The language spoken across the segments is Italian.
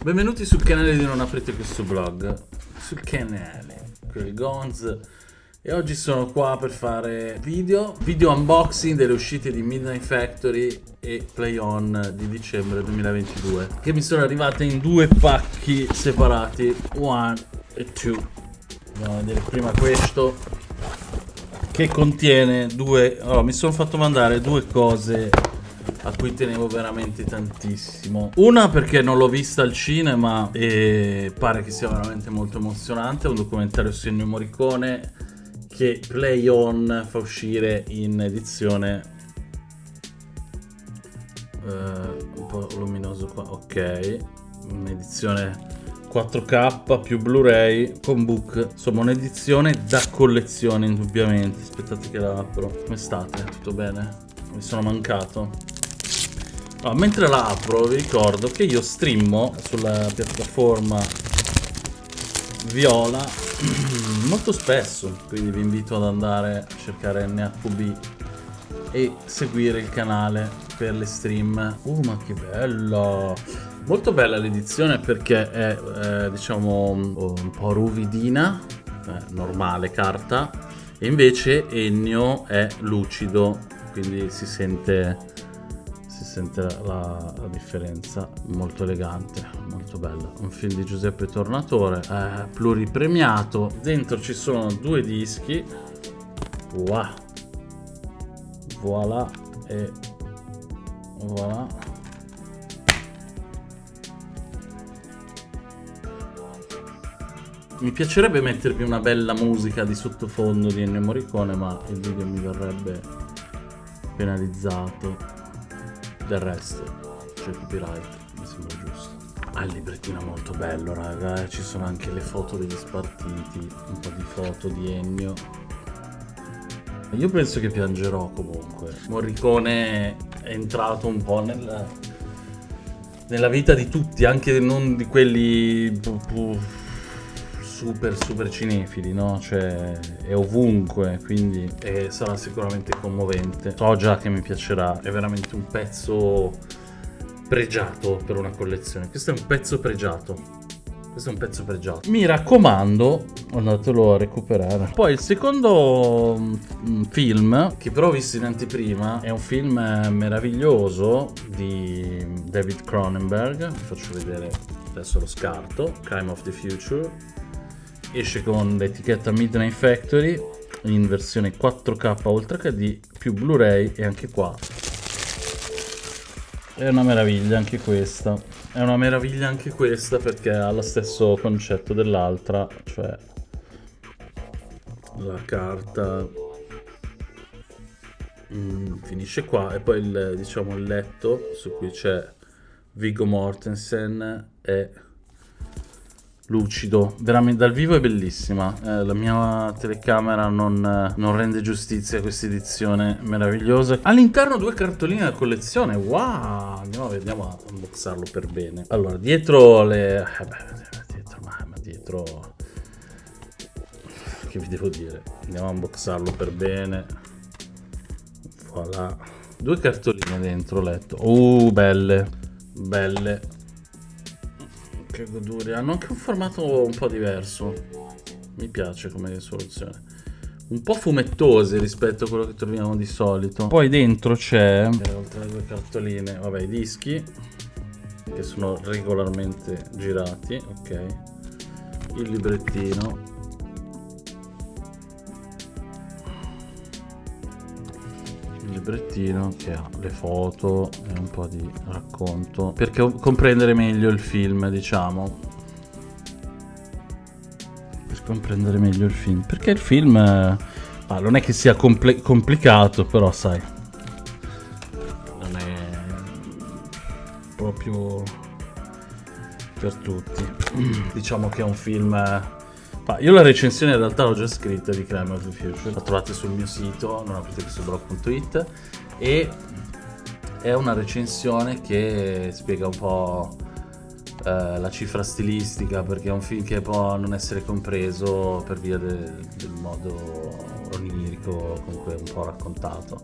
Benvenuti sul canale di Non Aprite Questo Blog, sul canale, quel Gonz. E oggi sono qua per fare video, video unboxing delle uscite di Midnight Factory e Play On di dicembre 2022 che mi sono arrivate in due pacchi separati, one e two. Andiamo a vedere prima questo che contiene due... Allora, mi sono fatto mandare due cose a cui tenevo veramente tantissimo. Una perché non l'ho vista al cinema e pare che sia veramente molto emozionante, è un documentario su Ennio Morricone che Play On fa uscire in edizione uh, un po' luminoso qua, ok, un'edizione 4K più Blu-ray con book, insomma un'edizione da collezione indubbiamente. Aspettate che la apro. Come state? Tutto bene? Mi sono mancato? Allora, mentre la apro vi ricordo che io streamo sulla piattaforma Viola molto spesso, quindi vi invito ad andare a cercare NHB e seguire il canale per le stream. Uh, ma che bello! Molto bella l'edizione perché è, eh, diciamo, un po' ruvidina, eh, normale carta, e invece Ennio è lucido, quindi si sente sente la, la, differenza molto elegante molto bella un film di Giuseppe Tornatore eh, pluripremiato. Dentro ci sono due dischi. Wow. voilà e voilà. Mi piacerebbe mettervi una bella musica di sottofondo di Ennio Morricone ma il video mi verrebbe penalizzato del resto c'è il copyright, mi sembra giusto. Ah, il librettino molto bello, raga. Eh. Ci sono anche le foto degli spartiti, un po' di foto di Ennio. Io penso che piangerò comunque. Morricone è entrato un po' nella, nella vita di tutti, anche non di quelli super super cinefili, no? Cioè è ovunque, quindi è, sarà sicuramente commovente. So già che mi piacerà, è veramente un pezzo pregiato per una collezione. Questo è un pezzo pregiato. Questo è un pezzo pregiato. Mi raccomando, andatelo a recuperare. Poi il secondo mm, film, che però ho visto in anteprima, è un film meraviglioso di David Cronenberg. Vi faccio vedere adesso lo scarto. Crime of the Future esce con l'etichetta Midnight Factory in versione 4K Ultra HD più Blu-ray e anche qua. È una meraviglia anche questa. È una meraviglia anche questa perché ha lo stesso concetto dell'altra cioè la carta mm, finisce qua e poi il, diciamo il letto su cui c'è Viggo Mortensen e lucido, veramente dal vivo è bellissima, eh, la mia telecamera non, non, rende giustizia a questa edizione meravigliosa. All'interno due cartoline da collezione, wow, andiamo, andiamo a unboxarlo per bene. Allora, dietro le... Eh beh, dietro, ma, ma dietro... Che vi devo dire? Andiamo a unboxarlo per bene. Voilà. Due cartoline dentro letto. Uh, belle. Belle che goduria. Hanno anche un formato un po' diverso. Mi piace come soluzione. Un po' fumettose rispetto a quello che troviamo di solito. Poi dentro c'è, oltre alle due cartoline, vabbè, i dischi che sono regolarmente girati, ok. Il librettino librettino che ha le foto e un po' di racconto per comprendere meglio il film diciamo. Per comprendere meglio il film. Perché il film ah, non è che sia compl complicato però sai. Non è proprio per tutti. Diciamo che è un film ma io la recensione in realtà l'ho già scritta di Crime of the Future, la trovate sul mio sito, non e è una recensione che spiega un po' eh, la cifra stilistica perché è un film che può non essere compreso per via de del modo onirico con cui è un po' raccontato.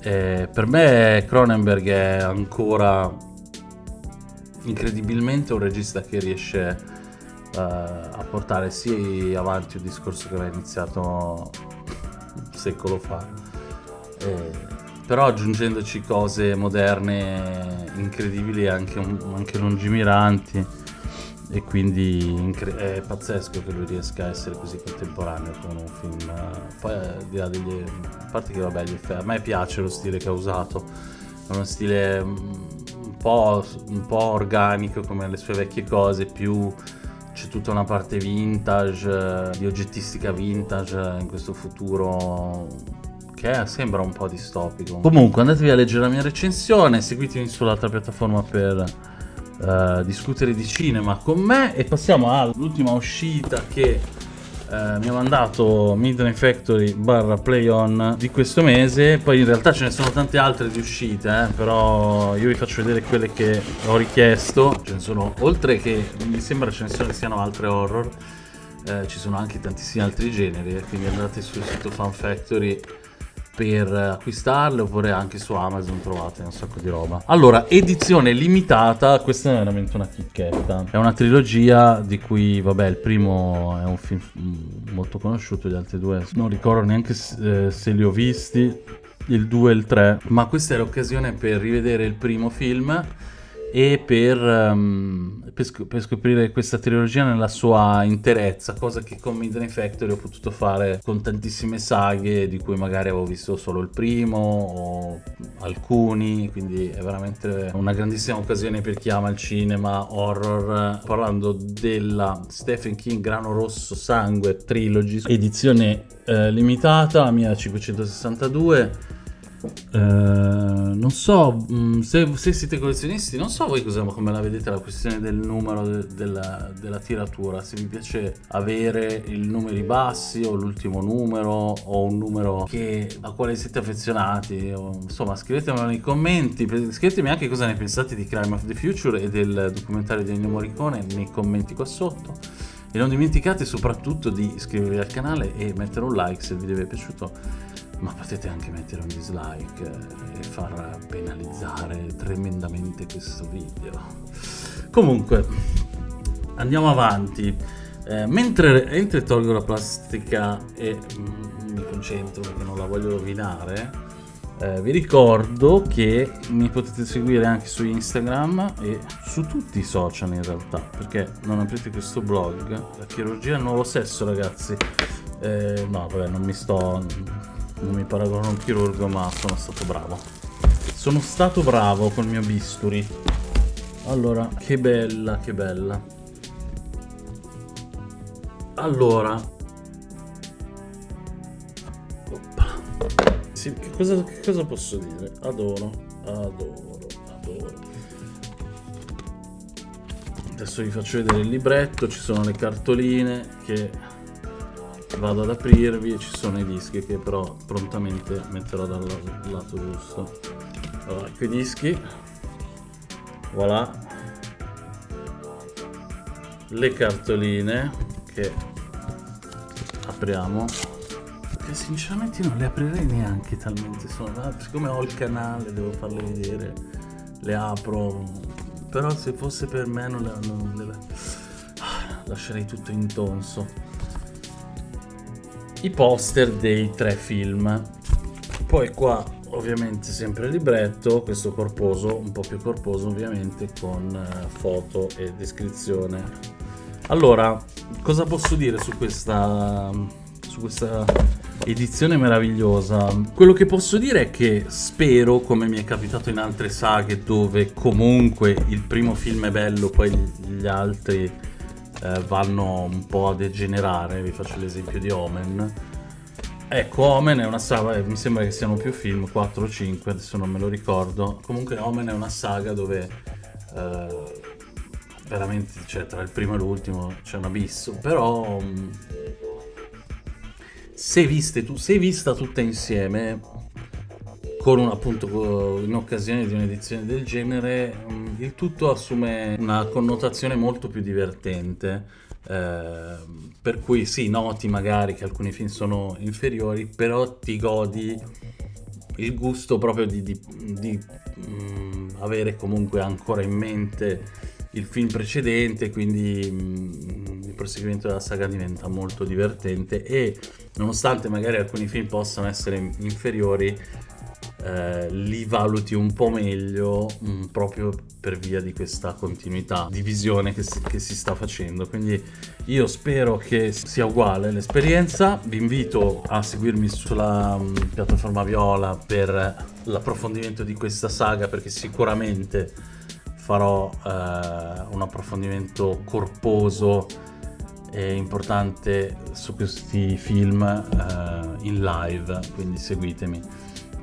E per me Cronenberg è ancora incredibilmente un regista che riesce uh, a portare sì avanti un discorso che aveva iniziato un secolo fa, eh, però aggiungendoci cose moderne incredibili e anche, anche lungimiranti e quindi è pazzesco che lui riesca a essere così contemporaneo con un film poi al di là degli a parte che vabbè gli effetti a me piace lo stile che ha usato è uno stile mm, un po', un po' organico come le sue vecchie cose più c'è tutta una parte vintage di oggettistica vintage in questo futuro che sembra un po' distopico. Comunque andatevi a leggere la mia recensione seguitemi sull'altra piattaforma per uh, discutere di cinema con me e passiamo all'ultima uscita che uh, mi ha mandato Midnight Factory barra Play On di questo mese. Poi in realtà ce ne sono tante altre di uscite eh, però io vi faccio vedere quelle che ho richiesto. Ce ne sono oltre che mi sembra ce ne siano altre horror. Eh, ci sono anche tantissimi altri generi eh, quindi andate sul sito Fan Factory per acquistarle oppure anche su Amazon trovate un sacco di roba. Allora, edizione limitata, questa è veramente una chicchetta. È una trilogia di cui, vabbè, il primo è un film molto conosciuto, gli altri due non ricordo neanche se, eh, se li ho visti, il 2 e il 3. Ma questa è l'occasione per rivedere il primo film e per, um, per, sc per, scoprire questa trilogia nella sua interezza, cosa che con Midnight Factory ho potuto fare con tantissime saghe di cui magari avevo visto solo il primo o alcuni, quindi è veramente una grandissima occasione per chi ama il cinema horror, parlando della Stephen King Grano Rosso Sangue Trilogy, edizione eh, limitata, mia 562 Uh, non so mm, se, se, siete collezionisti, non so voi cosa, come la vedete la questione del numero de, della, della, tiratura. Se vi piace avere i numeri bassi o l'ultimo numero o un numero che, a quale siete affezionati. O, insomma, scrivetemelo nei commenti. Scrivetemi anche cosa ne pensate di Crime of the Future e del documentario di Ennio Morricone nei commenti qua sotto. E non dimenticate soprattutto di iscrivervi al canale e mettere un like se il video vi è piaciuto ma potete anche mettere un dislike e far penalizzare tremendamente questo video. Comunque, andiamo avanti. Eh, mentre, mentre, tolgo la plastica e mm, mi concentro perché non la voglio rovinare, eh, vi ricordo che mi potete seguire anche su Instagram e su tutti i social in realtà, perché non aprite questo blog, la chirurgia al nuovo sesso ragazzi. Eh, no, vabbè, non mi sto non mi paragono a un chirurgo ma sono stato bravo. Sono stato bravo col mio bisturi. Allora che bella che bella. Allora. Sì, che, cosa, che cosa posso dire? Adoro adoro adoro. Adesso vi faccio vedere il libretto ci sono le cartoline che vado ad aprirvi e ci sono i dischi che però prontamente metterò dal lato giusto allora ecco i dischi voilà. Le cartoline che apriamo. Che sinceramente non le aprirei neanche talmente sono siccome ho il canale devo farle vedere le apro però se fosse per me non le, non le lascerei tutto intonso i poster dei tre film. Poi qua ovviamente sempre il libretto, questo corposo, un po' più corposo ovviamente, con eh, foto e descrizione. Allora, cosa posso dire su questa, su questa edizione meravigliosa? Quello che posso dire è che spero, come mi è capitato in altre saghe, dove comunque il primo film è bello, poi gli altri eh, vanno un po' a degenerare, vi faccio l'esempio di Omen. Ecco, Omen è una saga, mi sembra che siano più film, 4 o 5, adesso non me lo ricordo. Comunque Omen è una saga dove eh, veramente, cioè tra il primo e l'ultimo c'è un abisso, però mm, se, tu, se vista tutta insieme con un, appunto in occasione di un'edizione del genere mm, il tutto assume una connotazione molto più divertente eh, per cui sì noti magari che alcuni film sono inferiori però ti godi il gusto proprio di, di, di mh, mm, avere comunque ancora in mente il film precedente, quindi mh, il proseguimento della saga diventa molto divertente e nonostante magari alcuni film possano essere inferiori, eh, li valuti un po' meglio mh, mm, proprio per via di questa continuità di visione che si, che si sta facendo. Quindi io spero che sia uguale l'esperienza. Vi invito a seguirmi sulla mh, mm, piattaforma Viola per l'approfondimento di questa saga perché sicuramente farò eh, un approfondimento corposo e importante su questi film eh, in live, quindi seguitemi.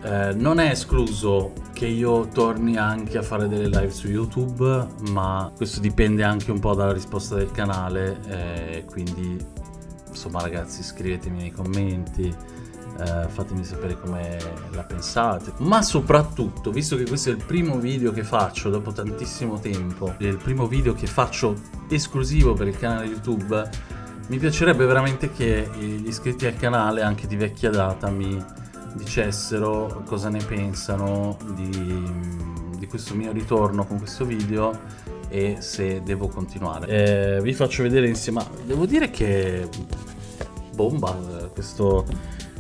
Eh, non è escluso che io torni anche a fare delle live su YouTube, ma questo dipende anche un po' dalla risposta del canale, eh, quindi insomma ragazzi scrivetemi nei commenti, eh, fatemi sapere come la pensate, ma soprattutto, visto che questo è il primo video che faccio dopo tantissimo tempo, è il primo video che faccio esclusivo per il canale YouTube, mi piacerebbe veramente che gli iscritti al canale, anche di vecchia data, mi dicessero cosa ne pensano di, di questo mio ritorno con questo video e se devo continuare. Eh, vi faccio vedere insieme, devo dire che bomba questo,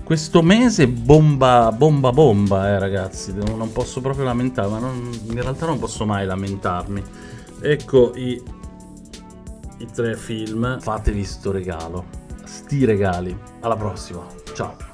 questo mese bomba bomba bomba eh ragazzi, non posso proprio lamentarmi, ma non, in realtà non posso mai lamentarmi. Ecco i, i tre film, fatevi sto regalo, sti regali. Alla prossima, ciao.